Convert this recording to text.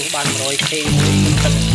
ទោះបាន100 k មួយមិនទឹក